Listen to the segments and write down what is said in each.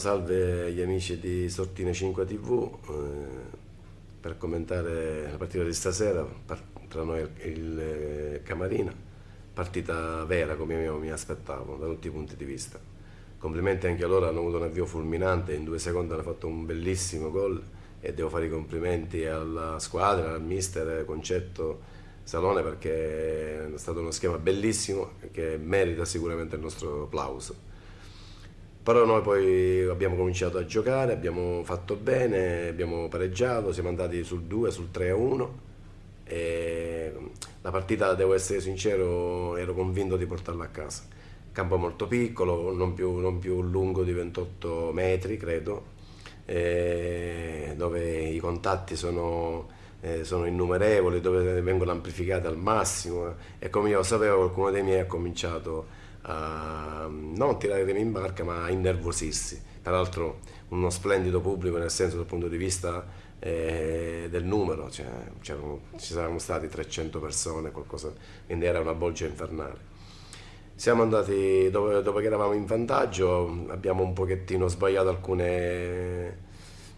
salve gli amici di Sortine 5 TV eh, per commentare la partita di stasera tra noi e il eh, Camarina, partita vera come io mi aspettavo da tutti i punti di vista. Complimenti anche a loro, hanno avuto un avvio fulminante, in due secondi hanno fatto un bellissimo gol e devo fare i complimenti alla squadra, al mister Concetto Salone perché è stato uno schema bellissimo che merita sicuramente il nostro applauso. Però noi poi abbiamo cominciato a giocare, abbiamo fatto bene, abbiamo pareggiato, siamo andati sul 2, sul 3 a 1 e la partita, devo essere sincero, ero convinto di portarla a casa. Campo molto piccolo, non più, non più lungo di 28 metri credo, dove i contatti sono, eh, sono, innumerevoli, dove vengono amplificati al massimo e come io sapevo qualcuno dei miei ha cominciato a non tirare remi in barca ma a innervosirsi. Peraltro uno splendido pubblico nel senso dal punto di vista eh, del numero, cioè, ci saranno stati 300 persone, qualcosa, quindi era una bolgia infernale. Siamo andati, dopo, dopo che eravamo in vantaggio, abbiamo un pochettino sbagliato alcune,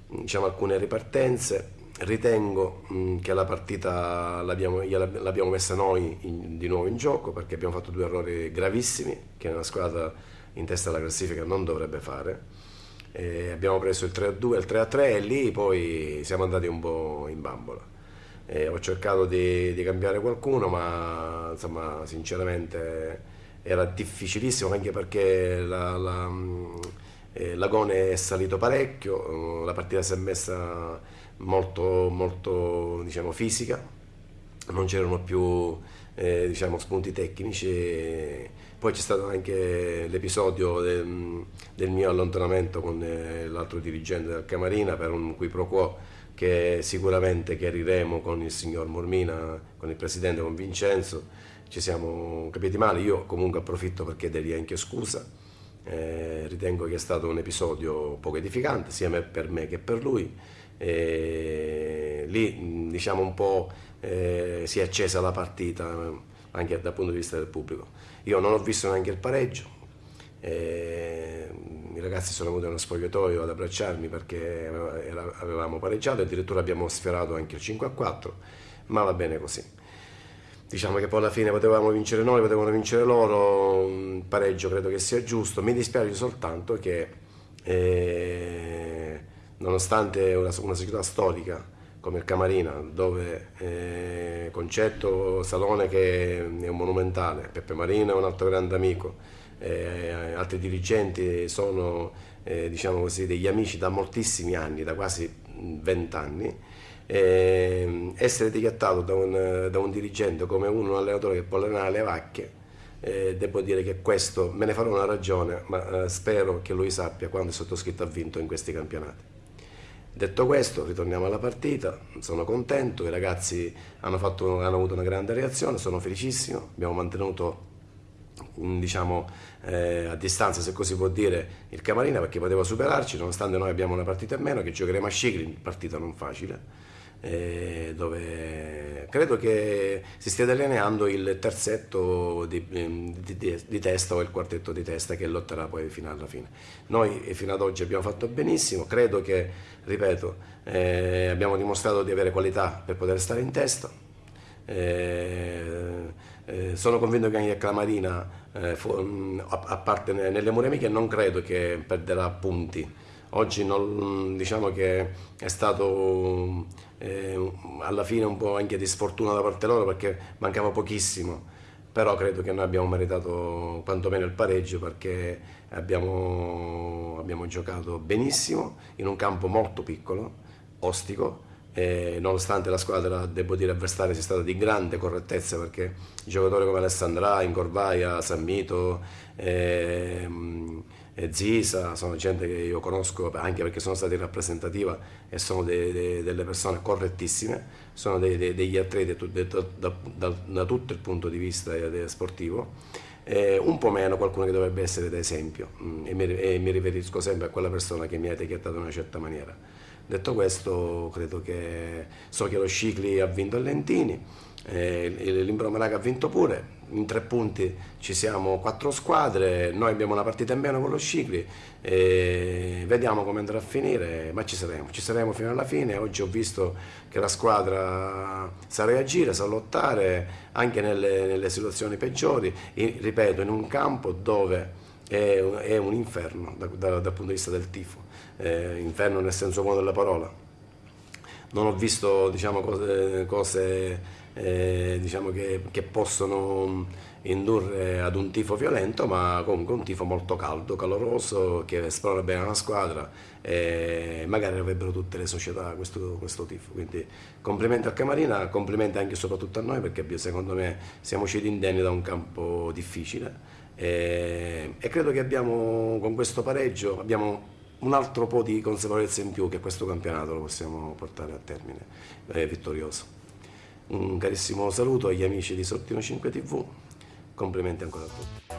diciamo, alcune ripartenze, ritengo mh, che la partita l'abbiamo messa noi in, di nuovo in gioco perché abbiamo fatto due errori gravissimi che una squadra in testa alla classifica non dovrebbe fare. E abbiamo preso il 3-2 e il 3-3 e lì poi siamo andati un po' in bambola. E ho cercato di, di cambiare qualcuno ma insomma sinceramente era difficilissimo anche perché la, la, eh, l'agone è salito parecchio, la partita si è messa molto, molto diciamo, fisica, non c'erano più eh, diciamo, spunti tecnici. Poi c'è stato anche l'episodio del, del, mio allontanamento con eh, l'altro dirigente del Camarina per un qui pro quo che sicuramente chiariremo con il signor Mormina, con il presidente, con Vincenzo. Ci siamo capiti male, io comunque approfitto per chiedergli anche scusa. Eh, ritengo che è stato un episodio poco edificante sia per me che per lui e lì diciamo un po' eh, si è accesa la partita anche dal punto di vista del pubblico. Io non ho visto neanche il pareggio, eh, i ragazzi sono venuti allo spogliatoio ad abbracciarmi perché avevamo pareggiato, addirittura abbiamo sfiorato anche il 5 a 4, ma va bene così. Diciamo che poi alla fine potevamo vincere noi, potevano vincere loro, un pareggio credo che sia giusto, mi dispiace soltanto che eh, nonostante una, una società storica come il Camarina, dove eh, Concetto Salone che è un monumentale, Peppe Marino è un altro grande amico, eh, altri dirigenti sono eh, diciamo così, degli amici da moltissimi anni, da quasi vent'anni, eh, essere etichettato da un, da un, dirigente come uno, un allenatore che può allenare le vacche, eh, devo dire che questo me ne farò una ragione, ma eh, spero che lui sappia quando il sottoscritto ha vinto in questi campionati. Detto questo, ritorniamo alla partita, sono contento, i ragazzi hanno, fatto, hanno avuto una grande reazione, sono felicissimo, abbiamo mantenuto mm, diciamo, eh, a distanza, se così può dire, il Camarina perché poteva superarci, nonostante noi abbiamo una partita in meno, che giocheremo a Scicli, partita non facile eh, dove credo che si stia delineando il terzetto di, di, di, di, testa o il quartetto di testa che lotterà poi fino alla fine. Noi eh, fino ad oggi abbiamo fatto benissimo, credo che, ripeto, eh, abbiamo dimostrato di avere qualità per poter stare in testa. Eh, eh, sono convinto che anche Clamarina, eh, a parte nelle mura amiche, non credo che perderà punti Oggi non, diciamo che è stato eh, alla fine un po' anche di sfortuna da parte loro perché mancava pochissimo, però credo che noi abbiamo meritato quantomeno il pareggio perché abbiamo, abbiamo giocato benissimo in un campo molto piccolo, ostico, e nonostante la squadra, devo dire, avversaria sia stata di grande correttezza perché giocatori come Alessandra, Incorvaia, Sammito, ehm, Zisa, sono gente che io conosco anche perché sono stati in rappresentativa e sono de, de, delle persone correttissime, sono de, degli atleti da, da, da, da, tutto il punto di vista eh, sportivo, eh, un po' meno qualcuno che dovrebbe essere d'esempio mm, e, e, mi riferisco sempre a quella persona che mi ha etichettato in una certa maniera. Detto questo, credo che so che lo Scicli ha vinto a Lentini, eh, l'Imbro Malaga ha vinto pure, in tre punti ci siamo quattro squadre, noi abbiamo una partita in meno con lo Scicli, vediamo come andrà a finire, ma ci saremo, ci saremo fino alla fine, oggi ho visto che la squadra sa reagire, sa lottare anche nelle, nelle situazioni peggiori, e, ripeto, in un campo dove è, è un inferno da, da, dal punto di vista del tifo, eh, inferno nel senso buono della parola. Non ho visto diciamo, cose, cose eh, diciamo che, che, possono indurre ad un tifo violento, ma comunque un tifo molto caldo, caloroso, che esplora bene la squadra e magari avrebbero tutte le società questo, questo tifo. Quindi complimenti al Camarina, complimenti anche e soprattutto a noi perché secondo me siamo usciti indenni da un campo difficile e, e credo che abbiamo con questo pareggio abbiamo un altro po' di consapevolezza in più che questo campionato lo possiamo portare a termine eh, vittorioso. Un carissimo saluto agli amici di Sottino 5 TV, complimenti ancora a tutti.